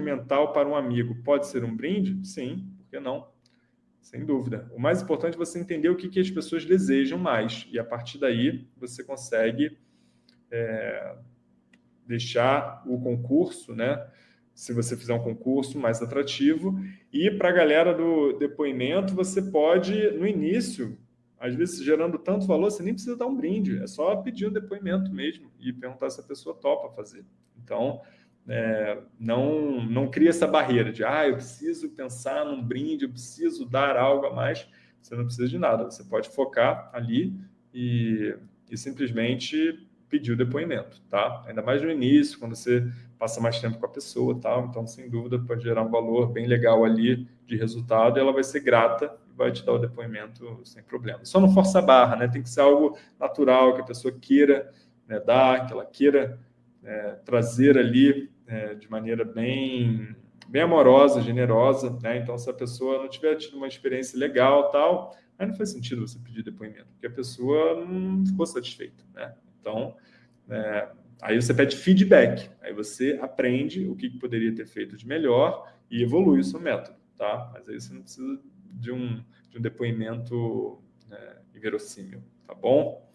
mental para um amigo pode ser um brinde? Sim, por que não? Sem dúvida. O mais importante é você entender o que, que as pessoas desejam mais. E a partir daí você consegue é, deixar o concurso, né? Se você fizer um concurso mais atrativo. E para a galera do depoimento, você pode, no início, às vezes gerando tanto valor, você nem precisa dar um brinde. É só pedir um depoimento mesmo e perguntar se a pessoa topa fazer. Então, é, não, não cria essa barreira de ah, eu preciso pensar num brinde, eu preciso dar algo a mais. Você não precisa de nada, você pode focar ali e, e simplesmente pedir o depoimento, tá? Ainda mais no início, quando você passa mais tempo com a pessoa, tal. Então, sem dúvida, pode gerar um valor bem legal ali de resultado e ela vai ser grata e vai te dar o depoimento sem problema. Só não força a barra, né? Tem que ser algo natural, que a pessoa queira né, dar, que ela queira é, trazer ali é, de maneira bem, bem amorosa, generosa, né? Então, se a pessoa não tiver tido uma experiência legal, tal, aí não faz sentido você pedir depoimento, porque a pessoa não ficou satisfeita, né? Então, é, aí você pede feedback, aí você aprende o que poderia ter feito de melhor e evolui o seu método, tá? Mas aí você não precisa de um, de um depoimento é, inverossímil, tá bom?